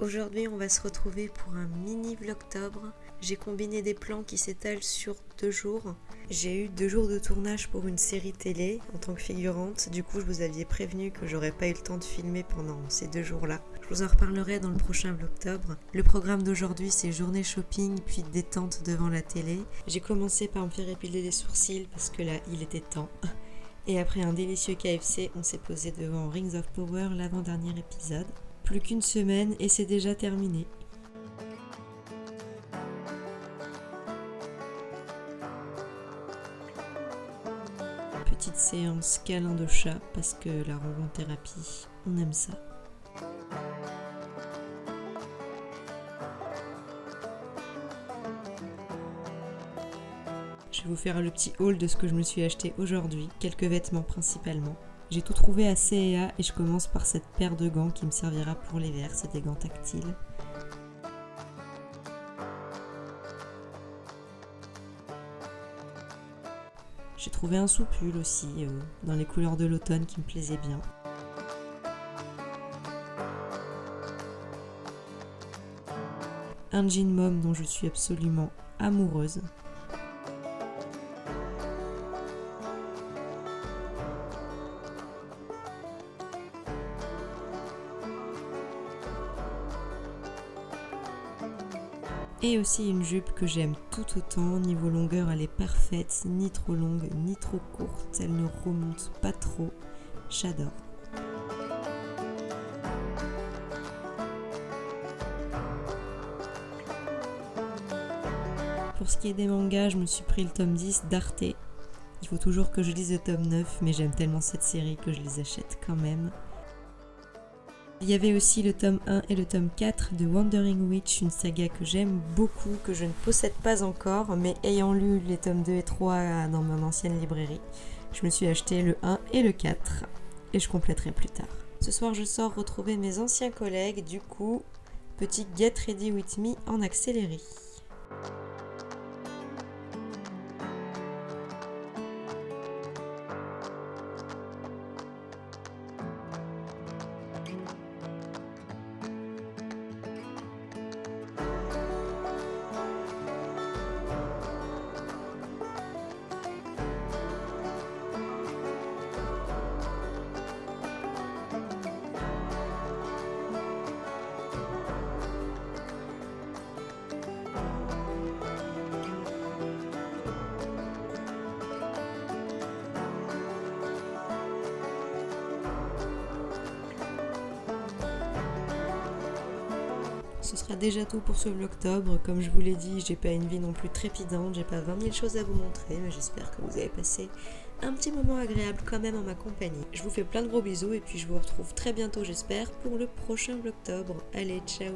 Aujourd'hui, on va se retrouver pour un mini vlogtobre. J'ai combiné des plans qui s'étalent sur deux jours. J'ai eu deux jours de tournage pour une série télé en tant que figurante. Du coup, je vous aviez prévenu que j'aurais pas eu le temps de filmer pendant ces deux jours-là. Je vous en reparlerai dans le prochain vlogtobre. Le programme d'aujourd'hui, c'est journée shopping puis détente devant la télé. J'ai commencé par me faire épiler les sourcils parce que là, il était temps. Et après un délicieux KFC, on s'est posé devant Rings of Power, l'avant-dernier épisode. Plus qu'une semaine et c'est déjà terminé. Petite séance câlin de chat parce que la ronron thérapie, on aime ça. Je vais vous faire le petit haul de ce que je me suis acheté aujourd'hui, quelques vêtements principalement. J'ai tout trouvé à C&A et je commence par cette paire de gants qui me servira pour l'hiver, c'est des gants tactiles. J'ai trouvé un soupule aussi, euh, dans les couleurs de l'automne qui me plaisait bien. Un jean mom dont je suis absolument amoureuse. Et aussi une jupe que j'aime tout autant, niveau longueur elle est parfaite, ni trop longue, ni trop courte, elle ne remonte pas trop, j'adore. Pour ce qui est des mangas, je me suis pris le tome 10 d'Arte. Il faut toujours que je lise le tome 9, mais j'aime tellement cette série que je les achète quand même. Il y avait aussi le tome 1 et le tome 4 de Wandering Witch, une saga que j'aime beaucoup, que je ne possède pas encore, mais ayant lu les tomes 2 et 3 dans mon ancienne librairie, je me suis acheté le 1 et le 4, et je compléterai plus tard. Ce soir, je sors retrouver mes anciens collègues, du coup, petit Get Ready With Me en accéléré. Ce sera déjà tout pour ce vlogtobre. Comme je vous l'ai dit, j'ai pas une vie non plus trépidante, j'ai pas 20 000 choses à vous montrer, mais j'espère que vous avez passé un petit moment agréable quand même en ma compagnie. Je vous fais plein de gros bisous et puis je vous retrouve très bientôt j'espère pour le prochain vlogtobre. Allez, ciao